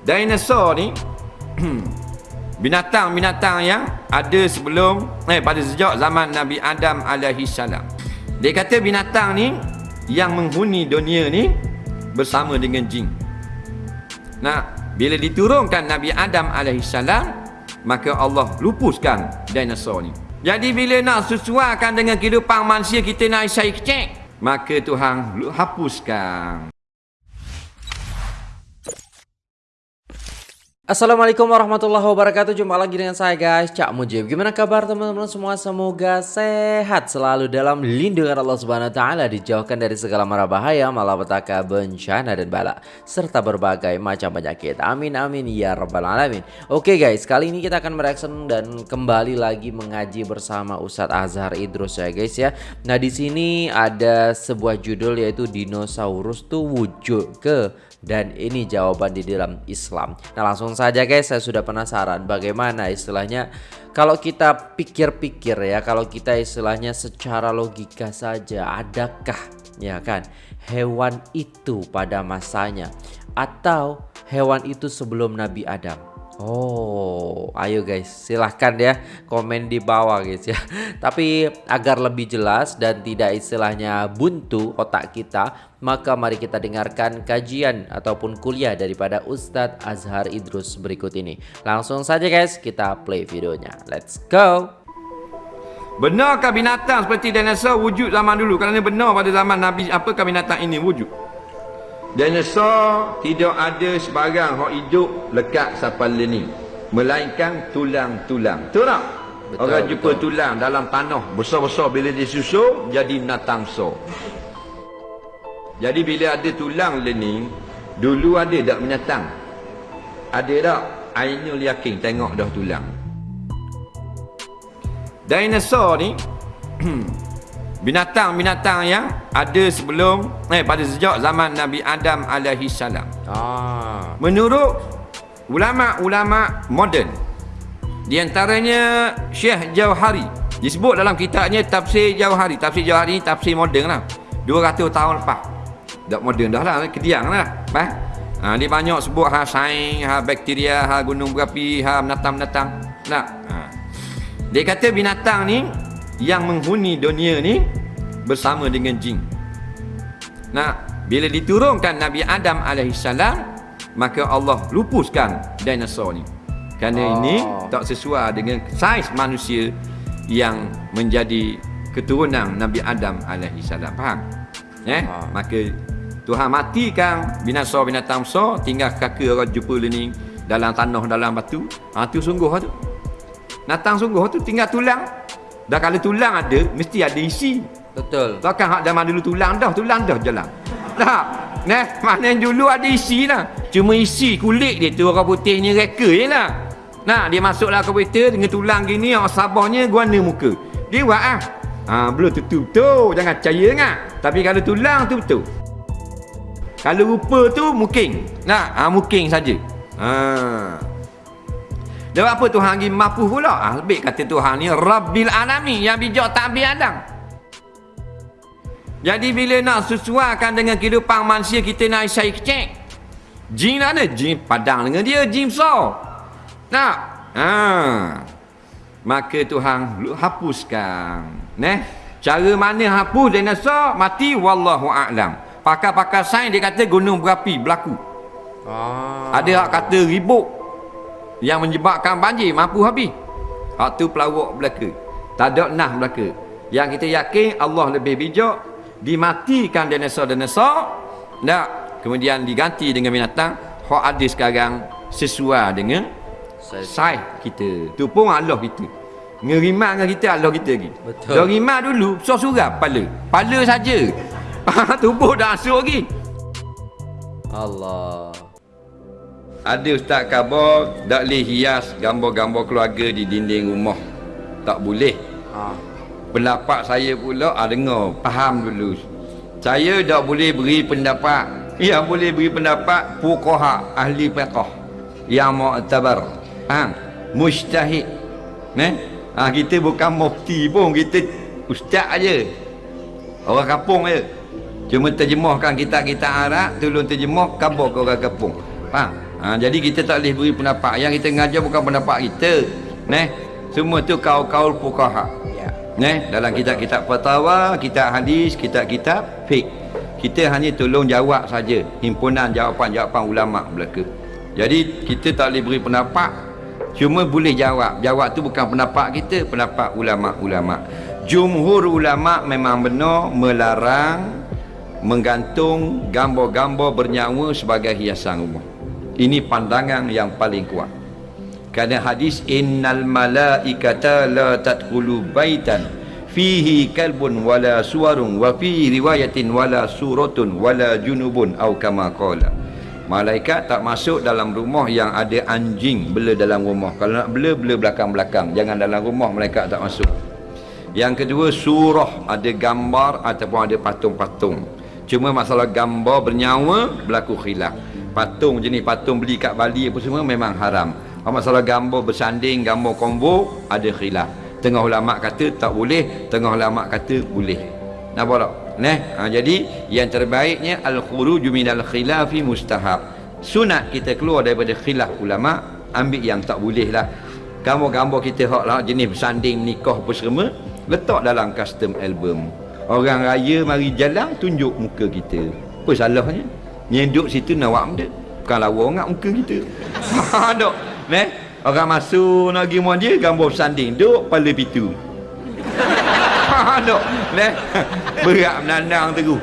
Dinosaur ni binatang-binatang yang ada sebelum eh pada sejak zaman Nabi Adam alaihi salam. Dia kata binatang ni yang menghuni dunia ni bersama dengan jin. Nah, bila diturunkan Nabi Adam alaihi salam, maka Allah lupuskan dinosaur ni. Jadi bila nak sesuaikan dengan kehidupan manusia kita nak isai kecek, maka Tuhan hapuskan. Assalamualaikum warahmatullahi wabarakatuh. Jumpa lagi dengan saya guys. Cak Mujib. Gimana kabar teman-teman semua? Semoga sehat selalu dalam lindungan Allah Subhanahu Wa Taala Dijauhkan dari segala mara bahaya Malapetaka, bencana dan bala Serta berbagai macam penyakit. Amin amin ya rabbal alamin. Oke guys kali ini kita akan mereaction Dan kembali lagi mengaji bersama Ustadz Azhar Idrus ya guys ya. Nah di sini ada sebuah judul yaitu Dinosaurus tuh wujud ke? Dan ini jawaban di dalam Islam. Nah, langsung saja guys, saya sudah penasaran bagaimana istilahnya kalau kita pikir-pikir ya, kalau kita istilahnya secara logika saja, adakah ya kan hewan itu pada masanya atau hewan itu sebelum Nabi Adam? Oh, ayo guys, silahkan ya komen di bawah guys ya. Tapi agar lebih jelas dan tidak istilahnya buntu otak kita, maka mari kita dengarkan kajian ataupun kuliah daripada Ustadz Azhar Idrus berikut ini. Langsung saja guys, kita play videonya. Let's go! Benarkah binatang seperti dinosaur wujud zaman dulu? Kerana benar pada zaman Nabi, apakah binatang ini wujud? Dinosaur tidak ada sebarang hak hidup lekat sampai ni. Melainkan tulang-tulang. Betul tak? Betul, Orang betul. jumpa tulang dalam tanah besar-besar bila disusur jadi natang so. Jadi bila ada tulang ni, dulu ada tak binatang? Ada tak? Ainul yakin tengok dah tulang. Dinosaur ni binatang-binatang yang ada sebelum eh pada sejak zaman Nabi Adam alaihi salam. Ah. Menurut ulama-ulama moden di antaranya Syekh Jauhari disebut dalam kitabnya Tafsir Jauhari. Tafsir Jauhari ni tafsir moden lah. 200 tahun lepas. Dak moden dah lah, kediang lah. Bah. Ha, dia banyak sebut ha sains, ha bakteria, ha gunung berapi, ha binatang-binatang. Nah. Ha. Dia kata binatang ni yang menghuni dunia ni bersama dengan jin. Nah, bila diturunkan Nabi Adam AS, maka Allah lupuskan dinosaur ni. Kerana oh. ini tak sesuai dengan saiz manusia yang menjadi keturunan Nabi Adam AS. Faham? Eh? Oh. Maka Tuhan matikan binasa binatang besar, tinggal kaki orang jumpa ni dalam tanah, dalam batu. Ha, tu sungguh tu. Natang sungguh tu tinggal tulang dan kalau tulang ada, mesti ada isi. Betul. Takkan hak zaman dulu tulang dah, tulang dah jalan. Tak. Nah, mana dulu ada isi lah. Cuma isi kulit dia tu orang putihnya reka je lah. Nah, dia masuklah komputer dengan tulang gini, orang sabahnya guana muka. Dia buat ah. Ha, belum tentu betul. Jangan percaya ngak. Tapi kalau tulang tu betul. Kalau rupa tu mungkin. Nah, ha, mungkin saja. Ha. Dan apa Tuhan lagi mampu pula? Ah, lebih kata Tuhan ni Rabbil Alamin yang bijak tak ambil Adam. Jadi bila nak sesuaikan dengan kehidupan manusia kita nak isai kecek. Jin ada jin padang dengan dia jin besar. Nak? Ha. Maka Tuhan hapuskan. Neh. Cara mana hapus dinosaur mati wallahu a'lam. Pakar-pakar sains dia kata gunung berapi berlaku. Ah. Ada hak kata ribut yang menyebabkan banjir mampu habis. Hak tu pelawak belaka. Tak ada nah belaka. Yang kita yakin Allah lebih bijak. Dimatikan dinosaur-dinosaur tak kemudian diganti dengan binatang. Hak ada sekarang sesuai dengan saiz kita. Tu pun Allah kita. Ngerimak dengan kita Allah kita lagi. Betul. Ngerimak dulu surah pala. Pala saja. Tubuh dah asuk lagi. Allah ada ustaz khabar? Tak boleh hias gambar-gambar keluarga di dinding rumah. Tak boleh. Ha. pendapat saya pula ah, dengar faham dulu. Saya tak boleh beri pendapat. Yang boleh beri pendapat fuqaha ahli fiqh yang mu'tabar. Ha mujtahid ne? Ha, kita bukan mufti pun kita ustaz aja orang kampung aja cuma terjemahkan kita kita Arab tolong terjemah khabar ke orang kampung. Faham ha, jadi kita tak boleh beri pendapat. Yang kita ngajar bukan pendapat kita neh. Semua tu kau-kau fuqaha. Ya. Neh dalam kitab-kitab fatwa kitab hadis kitab-kitab fiqh. Kita hanya tolong jawab saja himpunan jawapan-jawapan ulama belaka. Jadi kita tak boleh beri pendapat. Cuma boleh jawab. Jawab tu bukan pendapat kita pendapat ulama-ulama. Jumhur ulama memang benar melarang menggantung gambar-gambar bernyawa sebagai hiasan rumah ini pandangan yang paling kuat. Kerana hadis innal malaikata la tadkhulu baitan fihi kalbun wala suwarun wa fi riwayatin wala suratun wala junubun au kama qala. Malaikat tak masuk dalam rumah yang ada anjing bela dalam rumah. Kalau nak bela bela belakang-belakang. Jangan dalam rumah malaikat tak masuk. Yang kedua surah. Ada gambar ataupun ada patung-patung. Cuma masalah gambar bernyawa berlaku khilaf patung jenis patung beli kat Bali apa semua memang haram masalah gambar bersanding gambar combo ada khilaf tengah ulama kata tak boleh tengah ulama kata boleh nampak tak Nah, ha, jadi yang terbaiknya al-khuruj minal khilafi mustahab. Sunat kita keluar daripada khilaf ulama, ambil yang tak boleh lah. Gambar-gambar kita hak lah jenis bersanding nikah apa semua, letak dalam custom album. Orang raya mari jalan tunjuk muka kita. Apa salahnya? Nyeduk situ nak buat benda Bukan lawa nak muka kita. Ha dok. Neh Orang masuk nak pergi dia Gambar sanding Duk pala pitu Ha dok. Neh Berat menandang tu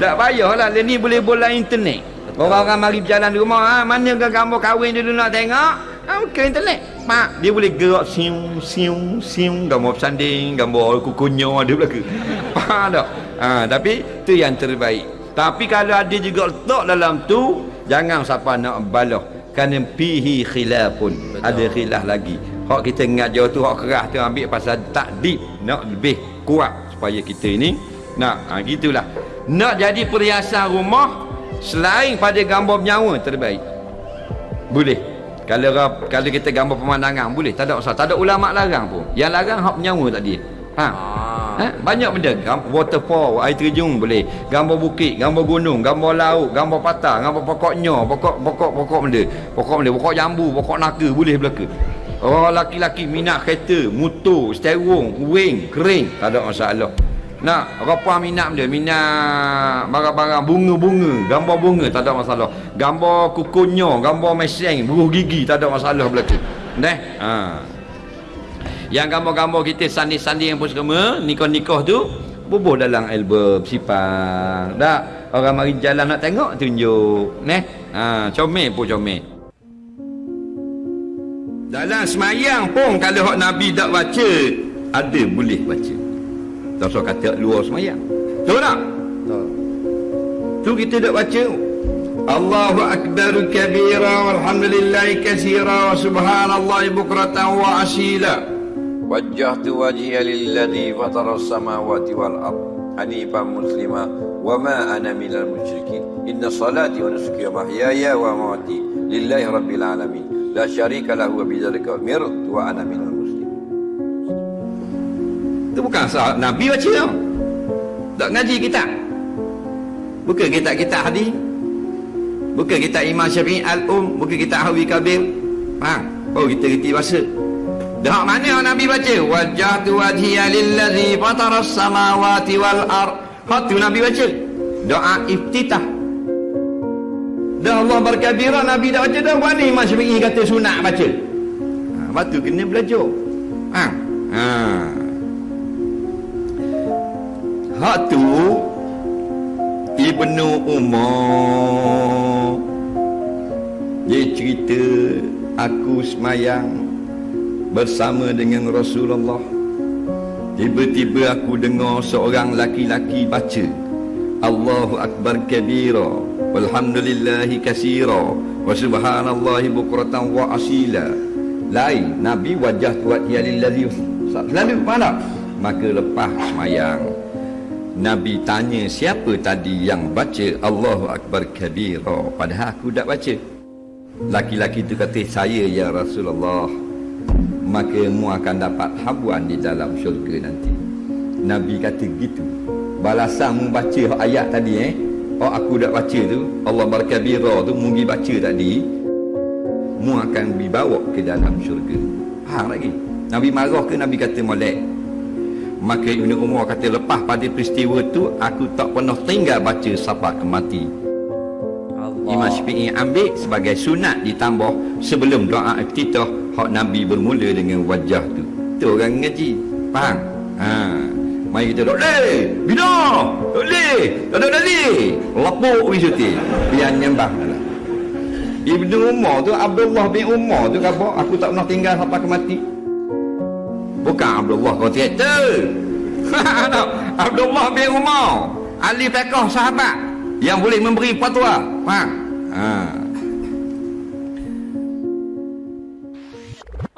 Tak payahlah Dia ni boleh bola internet. Orang-orang mari berjalan di rumah ha, Mana ke gambar kahwin dulu nak tengok? Ha, Ke internet. Mak Dia boleh gerak Siung Siung Siung Gambar sanding Gambar kukunya Ada belakang Ha dok. Ha, Tapi tu yang terbaik tapi kalau ada juga letak dalam tu jangan siapa nak balah. Kerana pihi khilafun. Betul. ada khilaf lagi. Hak kita ngajar tu hak keras tu ambil pasal takdib. Nak lebih kuat supaya kita ini nak ha, gitulah. Nak jadi perhiasan rumah selain pada gambar nyawa terbaik. Boleh. Kalau kalau kita gambar pemandangan boleh. Tak ada masalah. Tak ada ulama larang pun. Yang larang hak nyawa tadi. Ha Ha? Banyak benda. Waterfall, air terjun boleh. Gambar bukit, gambar gunung, gambar laut, gambar patah, gambar pokoknya, pokok pokok pokok benda. Pokok benda, pokok jambu, pokok naka boleh belaka. Oh laki-laki minat kereta, motor, steering, wing, kering, tak ada masalah. Nak apa minat benda? Minat barang-barang bunga-bunga, gambar bunga tak ada masalah. Gambar kukunya, gambar meseng, buruh gigi tak ada masalah belaka. Neh. Ha. Yang gambar-gambar kita sandi-sandi yang pun semua Nikah-nikah tu Bubuh dalam album Sipang Tak Orang mari jalan nak tengok Tunjuk Neh. Ha, Comel pun comel. Dalam semayang pun Kalau hak Nabi tak baca Ada boleh baca. Tak usah kata luar semayang. Tahu tak? Tahu Tu kita tak baca Allahu Akbar kabira walhamdulillahi kasira wa subhanallahi bukratan wa asila wajjahtu wajhiya lilladhi fatara as-samawati wal ard. Hanifan muslima. Wa ma ana minal musyrikin. Inna salati wa nusuki wa mahyaya wa mamati lillahi rabbil alamin. La syarika lahu wa bidzalika umirtu wa ana minal muslimin. Itu bukan sah nabi baca tau. Tak ngaji kita buka kitab kita hadis. Buka kitab imam syafi'i al-um. Buka kitab hawi kabir. Faham? Oh kita reti bahasa. Dah mana Nabi baca? Wajjahtu wajhiya lillazi fatara samawati wal ar. Hatu Nabi baca. Doa iftitah. Dah Allah berkabirah Nabi dah baca dah. Mana Imam Syafi'i kata sunat baca? Ha, batu kena belajar. Ha. Ha. Hatu Ibnu Umar dia cerita aku semayang bersama dengan Rasulullah. Tiba-tiba aku dengar seorang laki-laki baca Allahu Akbar kabira walhamdulillahi kasira wa subhanallahi bukratan wa asila. Lain Nabi wajah tuat ya lillazi selalu mana maka lepas semayang Nabi tanya siapa tadi yang baca Allahu Akbar kabira? Padahal aku tak baca. Laki-laki itu kata saya ya Rasulullah maka mu akan dapat habuan di dalam syurga nanti. Nabi kata gitu. Balasan mu baca ayat tadi eh? Oh aku dah baca tu Allah berkabira tu mu baca tadi mu akan dibawa ke dalam syurga. Faham lagi? Nabi marah ke? Nabi kata molek. Maka Ibn Umar kata lepas pada peristiwa tu aku tak pernah tinggal baca sahabat kemati Allah. Imam Syafi'i ambil sebagai sunat ditambah sebelum doa iftitah hak Nabi bermula dengan wajah tu tu orang ngaji faham ha Mari kita duduk, eh, bina, boleh, tak ada dalih. Lapuk pergi syuting. Biar nyembah. Ibnu Umar tu, Abdullah bin Umar tu kata, aku tak pernah tinggal sampai ke mati. Bukan Abdullah kau tu. Abdullah bin Umar. Ali Pekoh sahabat. Yang boleh memberi fatwa. Faham? Haa.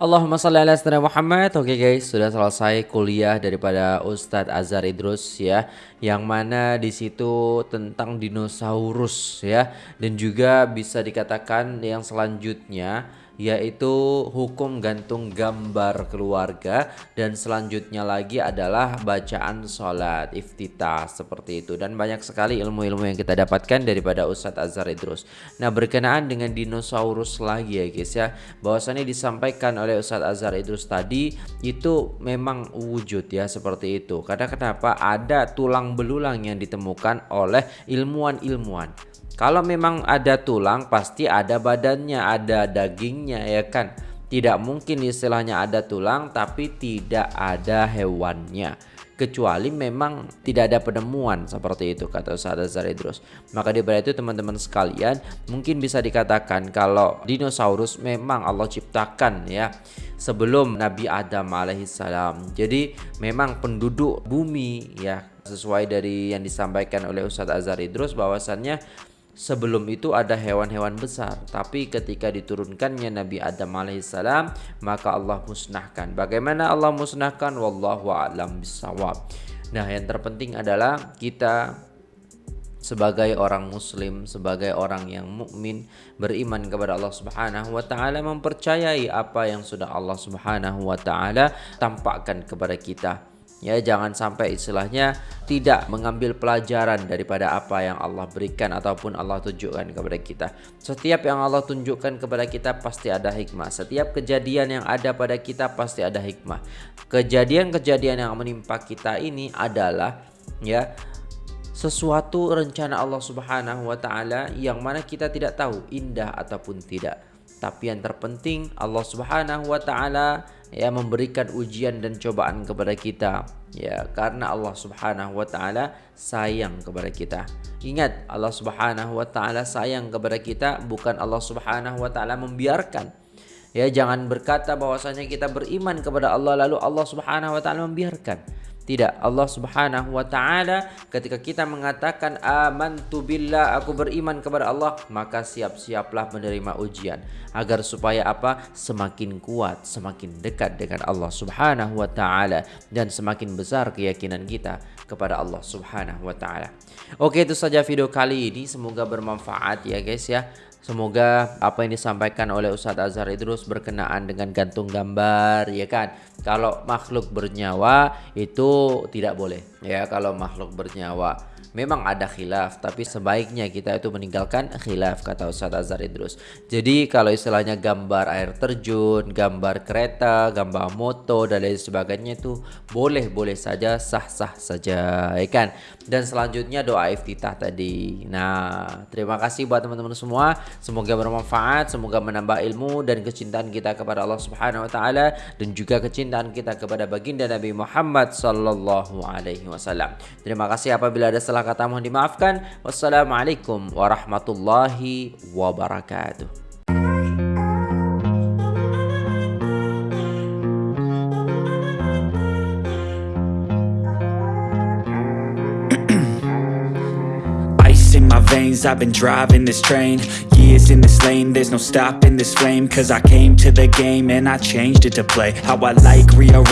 Allahumma salli ala sayyidina Muhammad. Oke okay guys, sudah selesai kuliah daripada Ustadz Azhar Idrus ya, yang mana di situ tentang dinosaurus ya, dan juga bisa dikatakan yang selanjutnya yaitu hukum gantung gambar keluarga dan selanjutnya lagi adalah bacaan sholat iftitah seperti itu. Dan banyak sekali ilmu-ilmu yang kita dapatkan daripada Ustadz Azhar Idrus. Nah berkenaan dengan dinosaurus lagi ya guys ya. Bahwasannya disampaikan oleh Ustadz Azhar Idrus tadi itu memang wujud ya seperti itu. Karena kenapa? Ada tulang belulang yang ditemukan oleh ilmuwan-ilmuwan kalau memang ada tulang pasti ada badannya, ada dagingnya ya kan. Tidak mungkin istilahnya ada tulang tapi tidak ada hewannya. Kecuali memang tidak ada penemuan seperti itu kata Ustaz Azhar Idrus. Maka di itu teman-teman sekalian mungkin bisa dikatakan kalau dinosaurus memang Allah ciptakan ya sebelum Nabi Adam alaihissalam. Jadi memang penduduk bumi ya sesuai dari yang disampaikan oleh Ustadz Azhar Idrus bahwasannya Sebelum itu ada hewan-hewan besar, tapi ketika diturunkannya Nabi Adam alaihissalam, maka Allah musnahkan. Bagaimana Allah musnahkan? Wallahu a'lam bisawab. Nah, yang terpenting adalah kita sebagai orang muslim, sebagai orang yang mukmin, beriman kepada Allah Subhanahu wa taala, mempercayai apa yang sudah Allah Subhanahu wa taala tampakkan kepada kita ya jangan sampai istilahnya tidak mengambil pelajaran daripada apa yang Allah berikan ataupun Allah tunjukkan kepada kita. Setiap yang Allah tunjukkan kepada kita pasti ada hikmah. Setiap kejadian yang ada pada kita pasti ada hikmah. Kejadian-kejadian yang menimpa kita ini adalah ya sesuatu rencana Allah Subhanahu wa taala yang mana kita tidak tahu indah ataupun tidak tapi yang terpenting Allah Subhanahu wa taala ya memberikan ujian dan cobaan kepada kita ya karena Allah Subhanahu wa taala sayang kepada kita. Ingat Allah Subhanahu wa taala sayang kepada kita bukan Allah Subhanahu wa taala membiarkan. Ya jangan berkata bahwasanya kita beriman kepada Allah lalu Allah Subhanahu wa taala membiarkan. Tidak, Allah Subhanahu wa taala ketika kita mengatakan amantu billah, aku beriman kepada Allah, maka siap-siaplah menerima ujian agar supaya apa? Semakin kuat, semakin dekat dengan Allah Subhanahu wa taala dan semakin besar keyakinan kita kepada Allah Subhanahu wa taala. Oke, itu saja video kali ini. Semoga bermanfaat ya guys ya. Semoga apa yang disampaikan oleh Ustadz Azhar Idrus berkenaan dengan gantung gambar ya kan. Kalau makhluk bernyawa itu tidak boleh ya kalau makhluk bernyawa memang ada khilaf tapi sebaiknya kita itu meninggalkan khilaf kata Ustaz Azhar Idrus. Jadi kalau istilahnya gambar air terjun gambar kereta gambar moto dan lain sebagainya itu boleh-boleh saja sah-sah saja ya kan? Dan selanjutnya doa iftitah tadi. Nah terima kasih buat teman-teman semua. Semoga bermanfaat semoga menambah ilmu dan kecintaan kita kepada Allah Subhanahu wa taala dan juga kecintaan kita kepada baginda Nabi Muhammad sallallahu alaihi wasallam. Terima kasih apabila ada salah kata mohon dimaafkan. Wassalamualaikum warahmatullahi wabarakatuh. veins I've been driving this train Years in this lane There's no stopping this flame Cause I came to the game And I changed it to play How I like rearrange